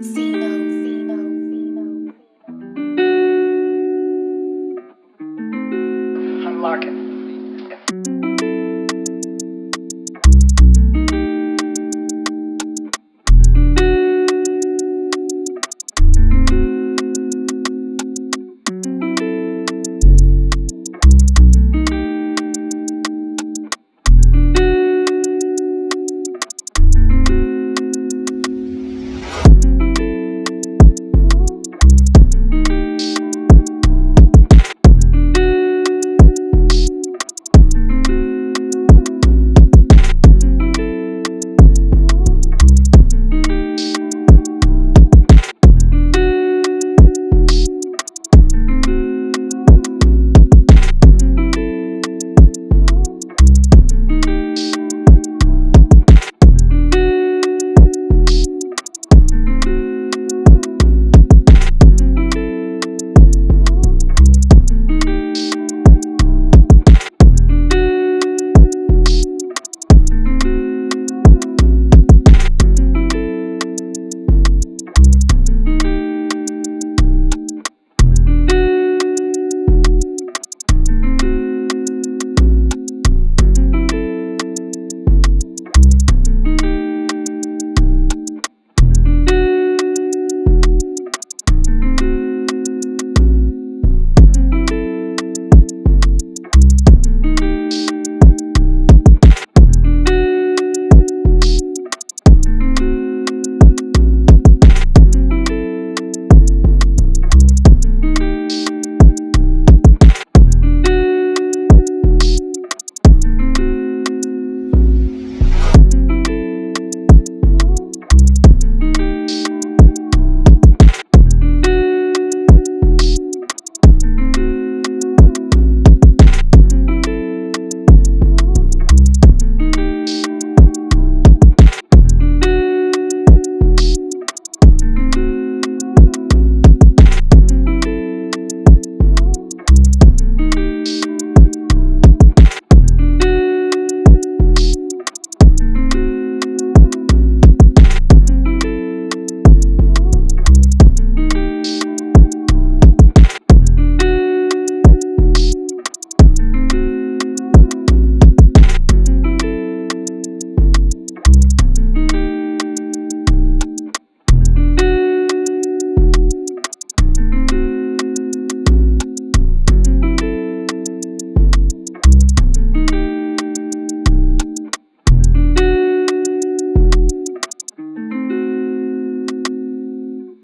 Cena.